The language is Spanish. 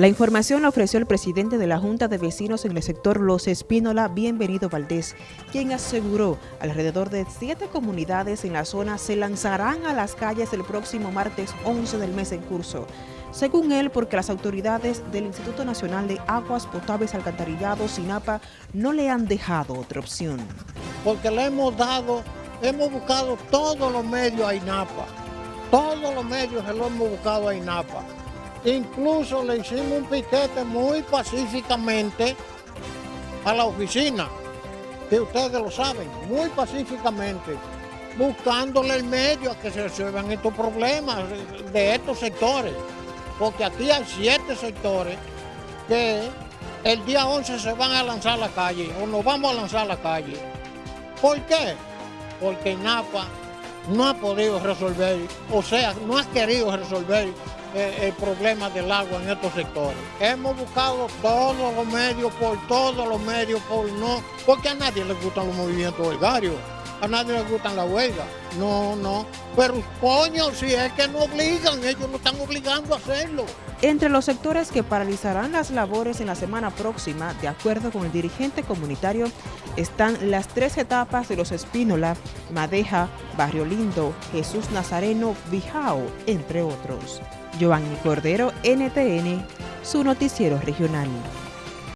La información la ofreció el presidente de la Junta de Vecinos en el sector Los Espínola, Bienvenido Valdés, quien aseguró alrededor de siete comunidades en la zona se lanzarán a las calles el próximo martes 11 del mes en curso. Según él, porque las autoridades del Instituto Nacional de Aguas Potables Alcantarillados, SINAPA, no le han dejado otra opción. Porque le hemos dado, hemos buscado todos los medios a INAPA, todos los medios se hemos buscado a INAPA Incluso le hicimos un piquete muy pacíficamente a la oficina, que ustedes lo saben, muy pacíficamente, buscándole el medio a que se resuelvan estos problemas de estos sectores. Porque aquí hay siete sectores que el día 11 se van a lanzar a la calle o nos vamos a lanzar a la calle. ¿Por qué? Porque NAPA no ha podido resolver, o sea, no ha querido resolver el problema del agua en estos sectores. Hemos buscado todos los medios, por todos los medios, por no, porque a nadie le gustan los movimientos huelgarios, a nadie le gustan la huelga, no, no, pero coño, si es que no obligan, ellos no están obligando a hacerlo. Entre los sectores que paralizarán las labores en la semana próxima, de acuerdo con el dirigente comunitario, están las tres etapas de los Espínola, Madeja, Barrio Lindo, Jesús Nazareno, Bijao, entre otros. Giovanni Cordero, NTN, su noticiero regional.